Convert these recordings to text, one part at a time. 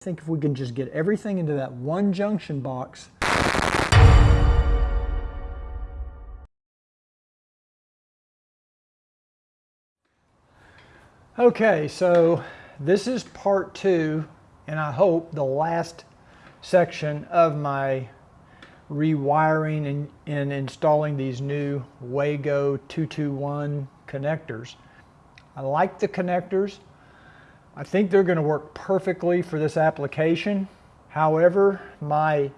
I think if we can just get everything into that one junction box, Okay, so this is part two, and I hope the last section of my rewiring and, and installing these new Wago 221 connectors. I like the connectors. I think they're going to work perfectly for this application. However, my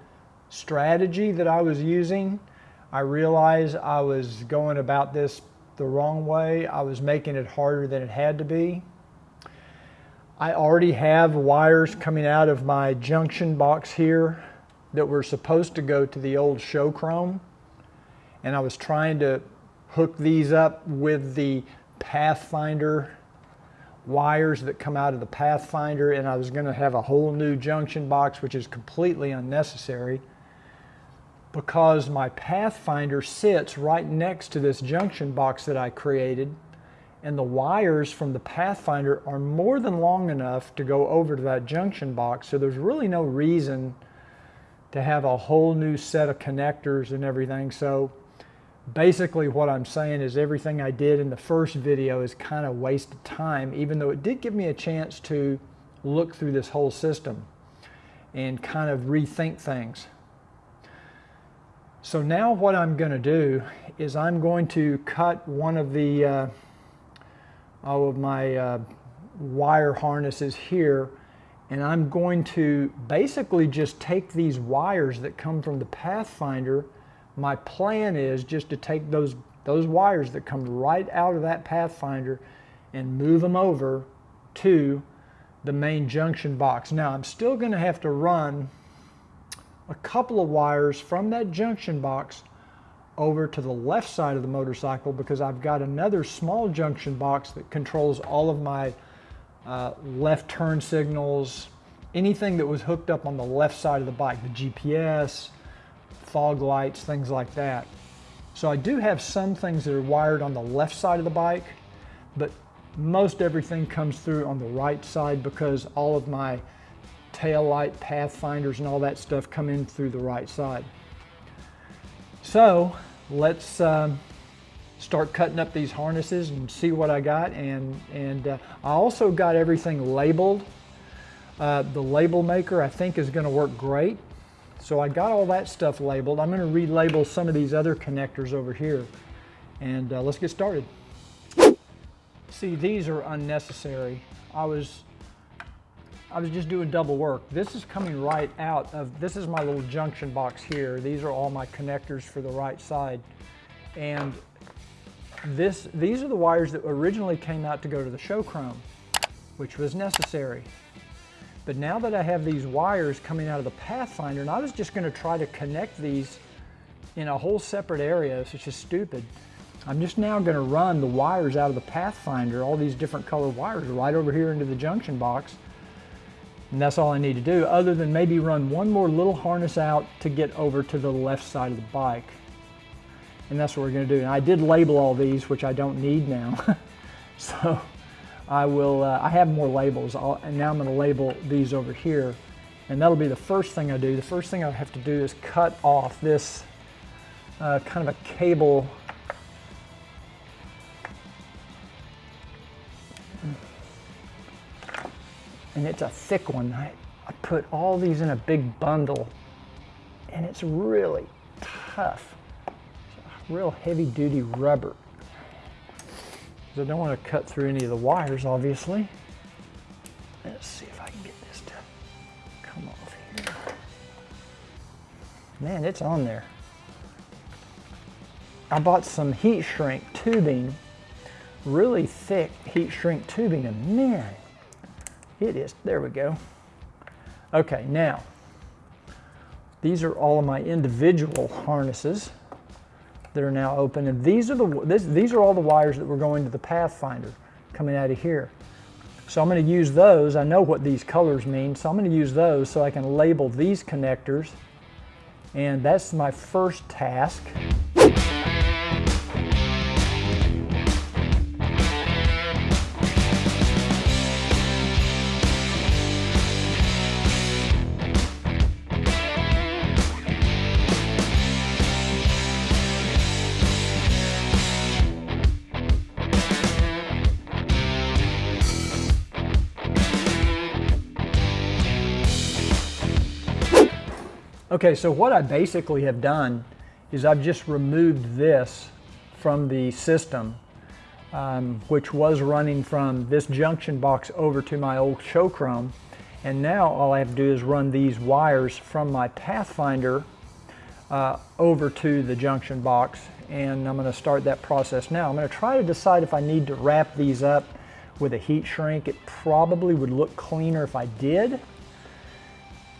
strategy that I was using, I realized I was going about this the wrong way. I was making it harder than it had to be. I already have wires coming out of my junction box here that were supposed to go to the old show chrome. And I was trying to hook these up with the Pathfinder wires that come out of the Pathfinder and I was going to have a whole new junction box which is completely unnecessary because my Pathfinder sits right next to this junction box that I created and the wires from the Pathfinder are more than long enough to go over to that junction box so there's really no reason to have a whole new set of connectors and everything so basically what I'm saying is everything I did in the first video is kind of wasted time even though it did give me a chance to look through this whole system and kind of rethink things. So now what I'm going to do is I'm going to cut one of the uh, all of my uh, wire harnesses here and I'm going to basically just take these wires that come from the Pathfinder. My plan is just to take those, those wires that come right out of that Pathfinder and move them over to the main junction box. Now I'm still going to have to run a couple of wires from that junction box over to the left side of the motorcycle because I've got another small junction box that controls all of my uh, left turn signals, anything that was hooked up on the left side of the bike, the GPS, fog lights, things like that. So I do have some things that are wired on the left side of the bike, but most everything comes through on the right side because all of my tail light pathfinders and all that stuff come in through the right side. So let's um, start cutting up these harnesses and see what I got. And, and uh, I also got everything labeled. Uh, the label maker I think is going to work great. So I got all that stuff labeled. I'm going to relabel some of these other connectors over here. And uh, let's get started. See, these are unnecessary. I was I was just doing double work. This is coming right out of, this is my little junction box here. These are all my connectors for the right side. And this, these are the wires that originally came out to go to the show chrome, which was necessary. But now that I have these wires coming out of the Pathfinder, and I was just gonna try to connect these in a whole separate area, it's just stupid. I'm just now gonna run the wires out of the Pathfinder, all these different colored wires right over here into the junction box, and that's all I need to do other than maybe run one more little harness out to get over to the left side of the bike. And that's what we're gonna do. And I did label all these, which I don't need now. so I will, uh, I have more labels. I'll, and now I'm gonna label these over here. And that'll be the first thing I do. The first thing I have to do is cut off this uh, kind of a cable and it's a thick one. I, I put all these in a big bundle and it's really tough. It's real heavy duty rubber. I don't want to cut through any of the wires, obviously. Let's see if I can get this to come off here. Man, it's on there. I bought some heat shrink tubing, really thick heat shrink tubing, and man, it is, there we go. Okay, now, these are all of my individual harnesses that are now open. And these are, the, this, these are all the wires that were going to the Pathfinder coming out of here. So I'm going to use those. I know what these colors mean, so I'm going to use those so I can label these connectors. And that's my first task. Okay, so what I basically have done is I've just removed this from the system, um, which was running from this junction box over to my old Showchrome. And now all I have to do is run these wires from my Pathfinder uh, over to the junction box. And I'm gonna start that process now. I'm gonna try to decide if I need to wrap these up with a heat shrink. It probably would look cleaner if I did,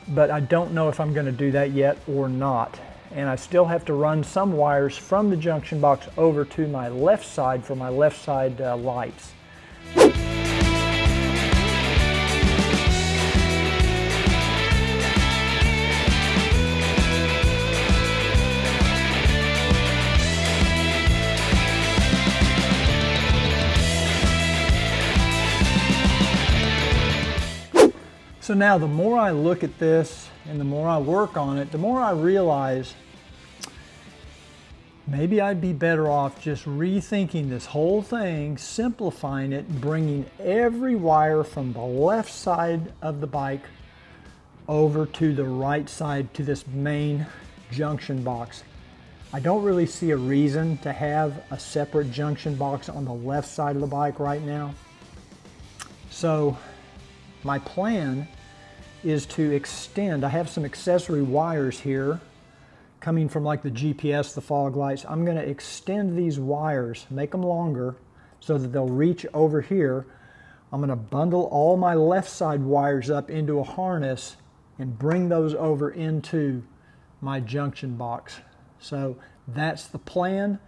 but I don't know if I'm gonna do that yet or not. And I still have to run some wires from the junction box over to my left side for my left side uh, lights. So now the more I look at this and the more I work on it, the more I realize maybe I'd be better off just rethinking this whole thing, simplifying it, bringing every wire from the left side of the bike over to the right side to this main junction box. I don't really see a reason to have a separate junction box on the left side of the bike right now. So my plan is to extend. I have some accessory wires here coming from like the GPS, the fog lights. I'm gonna extend these wires, make them longer so that they'll reach over here. I'm gonna bundle all my left side wires up into a harness and bring those over into my junction box. So that's the plan.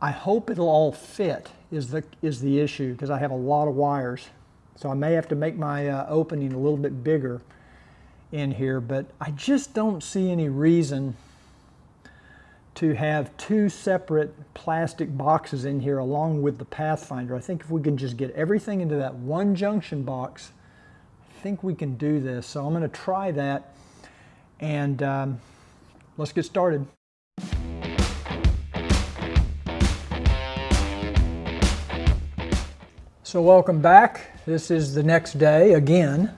I hope it'll all fit is the, is the issue because I have a lot of wires. So I may have to make my uh, opening a little bit bigger in here, but I just don't see any reason to have two separate plastic boxes in here along with the Pathfinder. I think if we can just get everything into that one junction box, I think we can do this. So I'm gonna try that and um, let's get started. So welcome back. This is the next day again.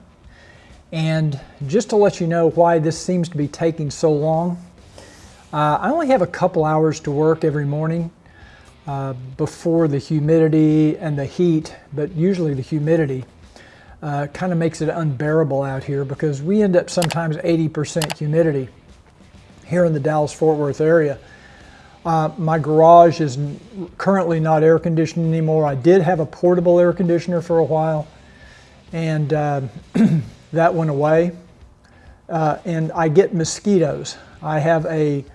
And just to let you know why this seems to be taking so long, uh, I only have a couple hours to work every morning uh, before the humidity and the heat, but usually the humidity uh, kind of makes it unbearable out here because we end up sometimes 80% humidity here in the Dallas-Fort Worth area. Uh, my garage is currently not air conditioned anymore. I did have a portable air conditioner for a while and uh, that went away. Uh, and I get mosquitoes. I have a,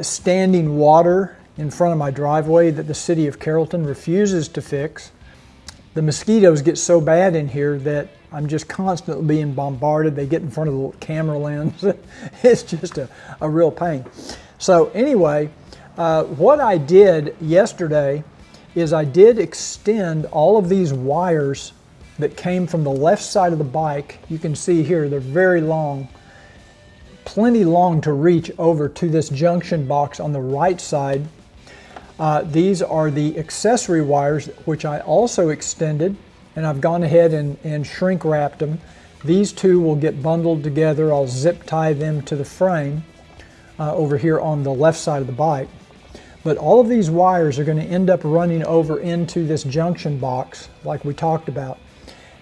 standing water in front of my driveway that the city of Carrollton refuses to fix. The mosquitoes get so bad in here that I'm just constantly being bombarded. They get in front of the camera lens. it's just a, a real pain. So anyway, uh, what I did yesterday is I did extend all of these wires that came from the left side of the bike. You can see here, they're very long, plenty long to reach over to this junction box on the right side. Uh, these are the accessory wires, which I also extended, and I've gone ahead and, and shrink wrapped them. These two will get bundled together. I'll zip tie them to the frame uh, over here on the left side of the bike. But all of these wires are going to end up running over into this junction box like we talked about.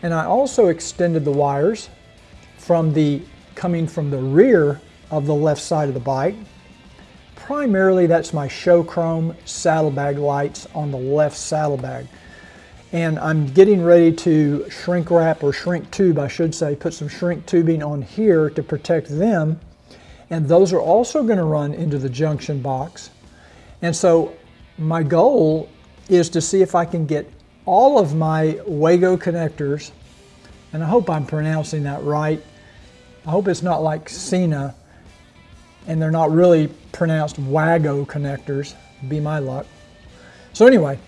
And I also extended the wires from the coming from the rear of the left side of the bike. Primarily that's my show chrome saddlebag lights on the left saddlebag. And I'm getting ready to shrink wrap or shrink tube, I should say, put some shrink tubing on here to protect them. And those are also going to run into the junction box. And so my goal is to see if I can get all of my Wago connectors, and I hope I'm pronouncing that right. I hope it's not like Cena, and they're not really pronounced Wago connectors, be my luck. So anyway,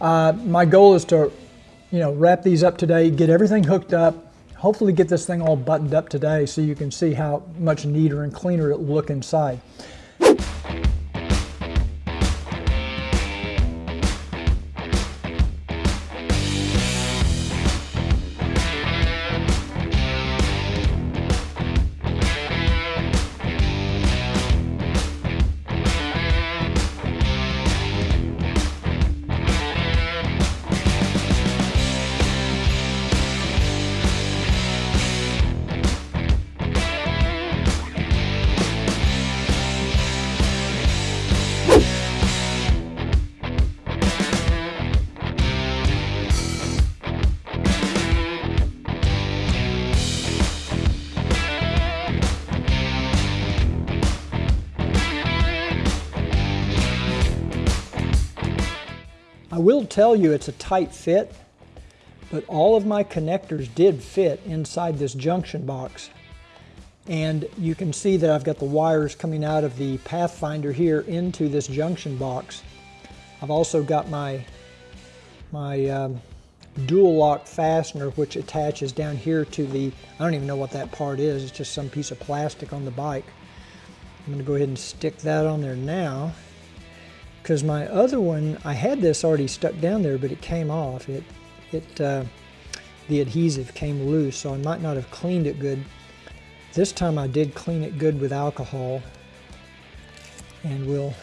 uh, my goal is to, you know, wrap these up today, get everything hooked up, hopefully get this thing all buttoned up today so you can see how much neater and cleaner it will look inside. Will tell you it's a tight fit, but all of my connectors did fit inside this junction box. And you can see that I've got the wires coming out of the Pathfinder here into this junction box. I've also got my, my um, dual lock fastener which attaches down here to the, I don't even know what that part is, it's just some piece of plastic on the bike. I'm going to go ahead and stick that on there now because my other one, I had this already stuck down there but it came off. It, it, uh, the adhesive came loose so I might not have cleaned it good. This time I did clean it good with alcohol and we'll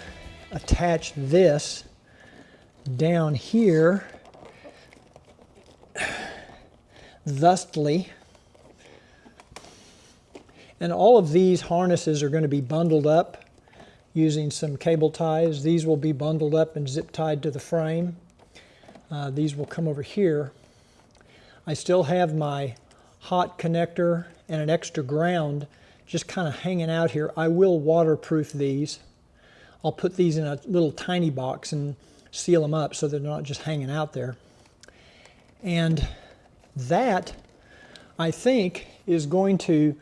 attach this down here thusly. And all of these harnesses are going to be bundled up using some cable ties. These will be bundled up and zip tied to the frame. Uh, these will come over here. I still have my hot connector and an extra ground just kind of hanging out here. I will waterproof these. I'll put these in a little tiny box and seal them up so they're not just hanging out there. And that, I think, is going to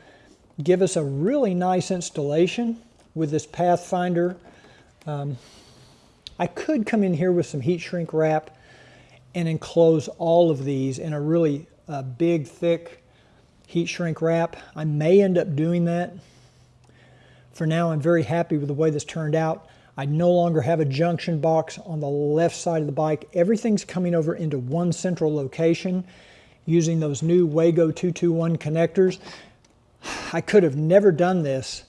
give us a really nice installation with this Pathfinder. Um, I could come in here with some heat shrink wrap and enclose all of these in a really uh, big, thick heat shrink wrap. I may end up doing that. For now, I'm very happy with the way this turned out. I no longer have a junction box on the left side of the bike. Everything's coming over into one central location using those new Wago 221 connectors. I could have never done this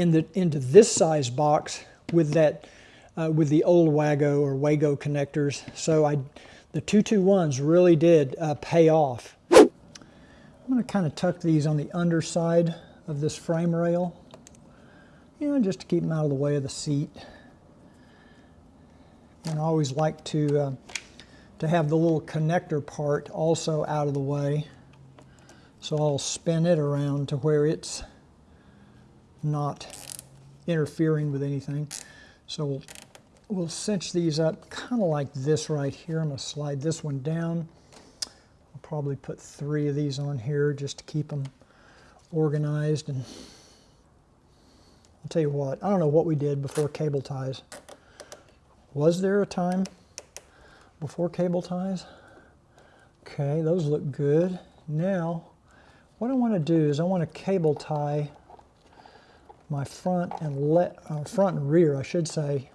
in the, into this size box with that uh, with the old Wago or Wago connectors. So I, the 221s really did uh, pay off. I'm going to kind of tuck these on the underside of this frame rail you know, just to keep them out of the way of the seat. And I always like to, uh, to have the little connector part also out of the way. So I'll spin it around to where it's not interfering with anything. So we'll, we'll cinch these up kind of like this right here. I'm going to slide this one down. I'll probably put three of these on here just to keep them organized and I'll tell you what, I don't know what we did before cable ties. Was there a time before cable ties? Okay, those look good. Now, what I want to do is I want to cable tie my front and let uh, front and rear, I should say,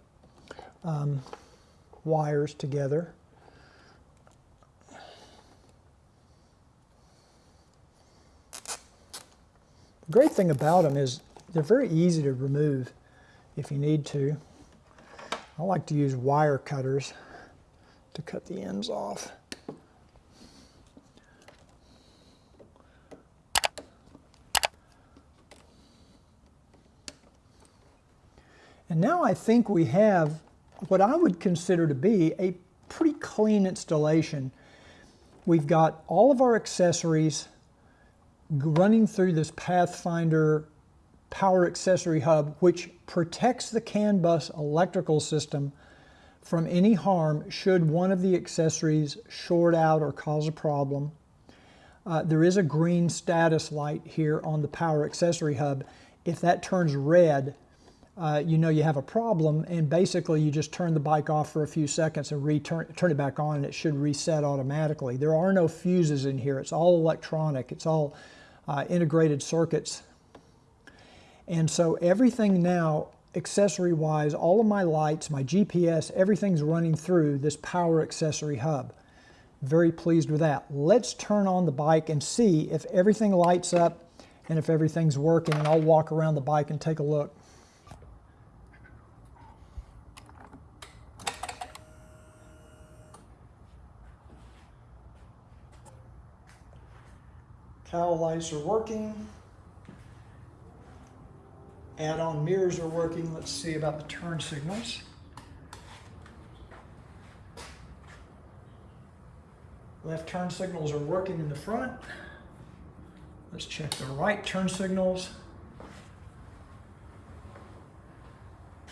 um, wires together. The great thing about them is they're very easy to remove if you need to. I like to use wire cutters to cut the ends off. And now I think we have what I would consider to be a pretty clean installation. We've got all of our accessories running through this Pathfinder power accessory hub, which protects the CAN bus electrical system from any harm should one of the accessories short out or cause a problem. Uh, there is a green status light here on the power accessory hub. If that turns red, uh, you know you have a problem and basically you just turn the bike off for a few seconds and return turn it back on and it should reset automatically. There are no fuses in here. It's all electronic. It's all uh, integrated circuits and so everything now, accessory-wise, all of my lights, my GPS, everything's running through this power accessory hub. Very pleased with that. Let's turn on the bike and see if everything lights up and if everything's working. And I'll walk around the bike and take a look. Cowl lights are working. Add-on mirrors are working. Let's see about the turn signals. Left turn signals are working in the front. Let's check the right turn signals.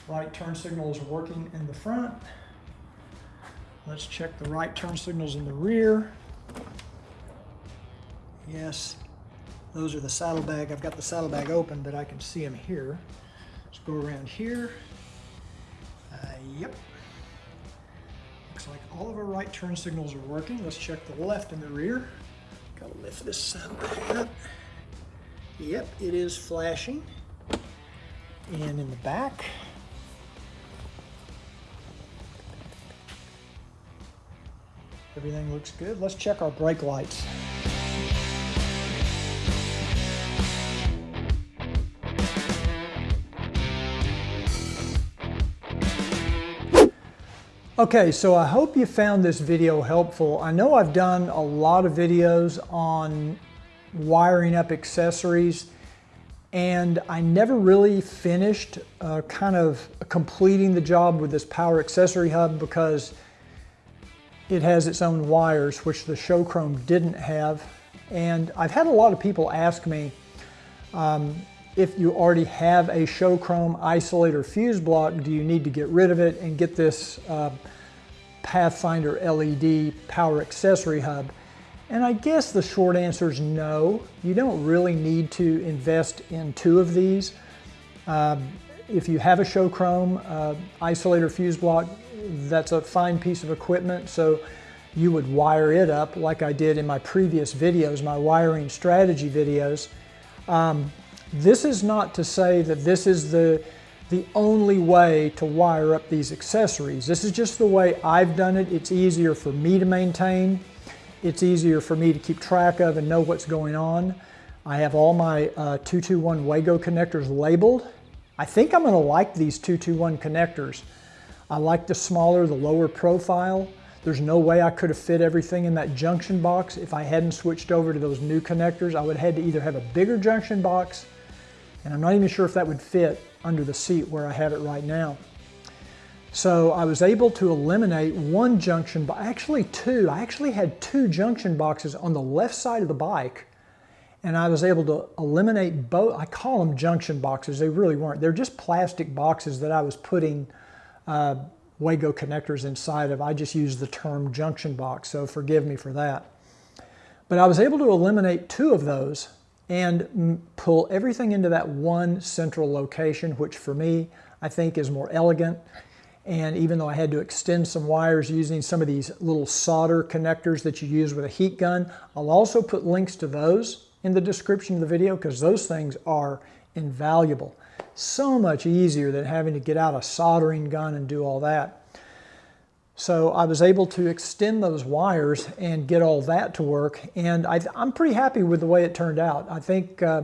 Right turn signals are working in the front. Let's check the right turn signals in the rear. Yes, those are the saddlebag. I've got the saddlebag open, but I can see them here. Let's go around here. Uh, yep. Looks like all of our right turn signals are working. Let's check the left and the rear. Gotta lift this saddlebag up. Yep, it is flashing. And in the back, everything looks good. Let's check our brake lights. Okay, so I hope you found this video helpful. I know I've done a lot of videos on wiring up accessories and I never really finished uh, kind of completing the job with this power accessory hub because it has its own wires, which the Show Chrome didn't have. And I've had a lot of people ask me um, if you already have a show chrome isolator fuse block, do you need to get rid of it and get this uh, Pathfinder LED power accessory hub? And I guess the short answer is no. You don't really need to invest in two of these. Um, if you have a Showchrome uh, isolator fuse block, that's a fine piece of equipment. So you would wire it up like I did in my previous videos, my wiring strategy videos. Um, this is not to say that this is the, the only way to wire up these accessories. This is just the way I've done it. It's easier for me to maintain. It's easier for me to keep track of and know what's going on. I have all my uh, 221 Wago connectors labeled. I think I'm gonna like these 221 connectors. I like the smaller, the lower profile. There's no way I could have fit everything in that junction box if I hadn't switched over to those new connectors. I would have had to either have a bigger junction box, and I'm not even sure if that would fit under the seat where I have it right now. So I was able to eliminate one junction, but actually two. I actually had two junction boxes on the left side of the bike and I was able to eliminate both. I call them junction boxes. They really weren't. They're just plastic boxes that I was putting uh, Wago connectors inside of. I just used the term junction box, so forgive me for that. But I was able to eliminate two of those and pull everything into that one central location, which for me, I think is more elegant and even though I had to extend some wires using some of these little solder connectors that you use with a heat gun, I'll also put links to those in the description of the video because those things are invaluable. So much easier than having to get out a soldering gun and do all that. So I was able to extend those wires and get all that to work. And I, am pretty happy with the way it turned out. I think uh,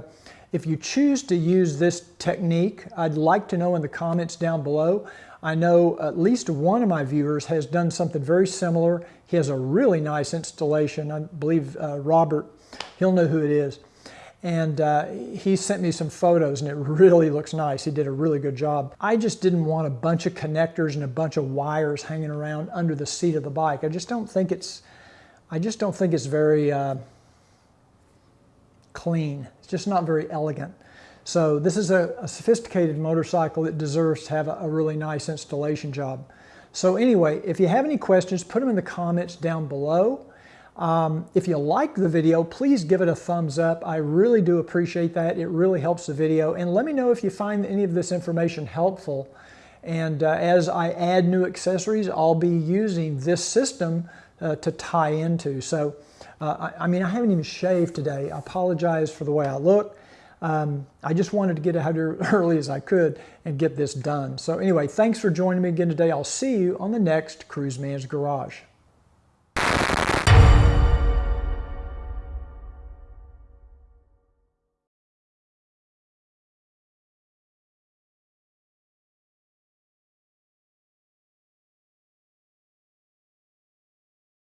if you choose to use this technique, I'd like to know in the comments down below. I know at least one of my viewers has done something very similar. He has a really nice installation. I believe uh, Robert, he'll know who it is. And uh, he sent me some photos and it really looks nice. He did a really good job. I just didn't want a bunch of connectors and a bunch of wires hanging around under the seat of the bike. I just don't think it's, I just don't think it's very uh, clean. It's just not very elegant. So this is a, a sophisticated motorcycle that deserves to have a, a really nice installation job. So anyway, if you have any questions, put them in the comments down below. Um, if you like the video, please give it a thumbs up. I really do appreciate that. It really helps the video. And let me know if you find any of this information helpful. And uh, as I add new accessories, I'll be using this system uh, to tie into. So, uh, I, I, mean, I haven't even shaved today. I apologize for the way I look. Um, I just wanted to get out here early as I could and get this done. So anyway, thanks for joining me again today. I'll see you on the next Cruise Man's Garage.